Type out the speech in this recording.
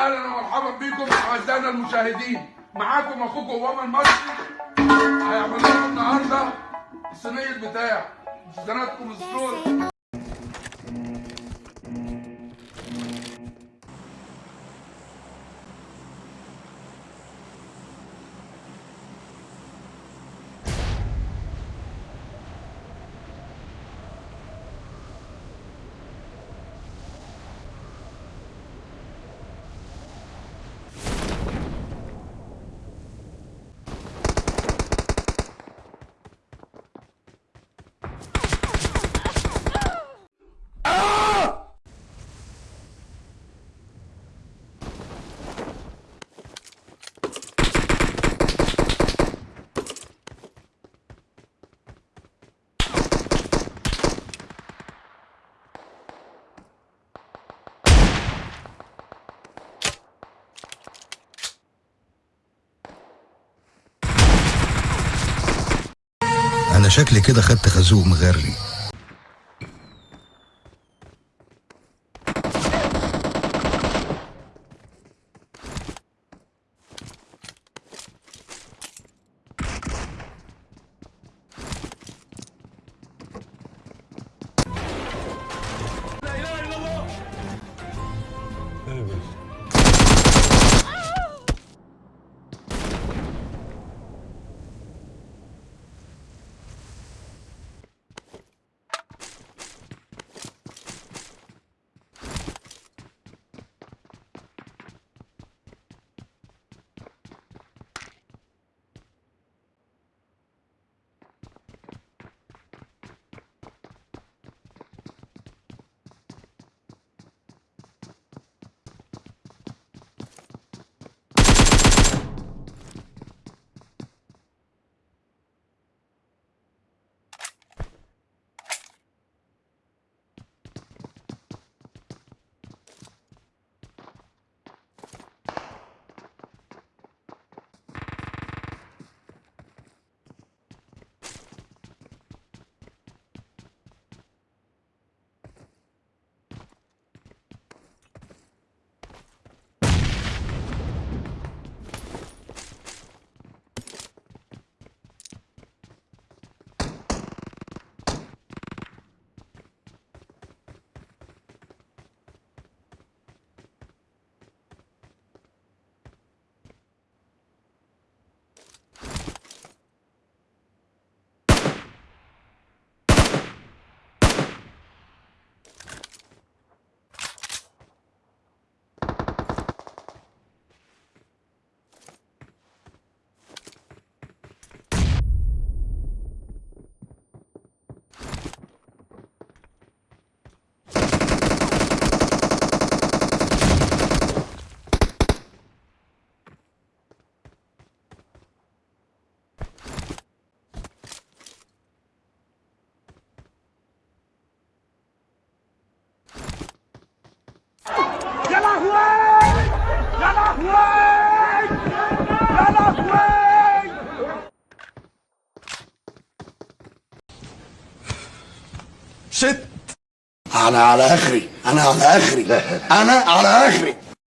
أهلا ومرحبا بكم أعزائنا المشاهدين. معاكم أخوكم اوباما المصري. هيعمل لكم النهارده الصينية بتاع زناتكم السور شكلي كده خدت خازوق مغري شت. أنا على آخري. أنا على آخري. أنا على آخري.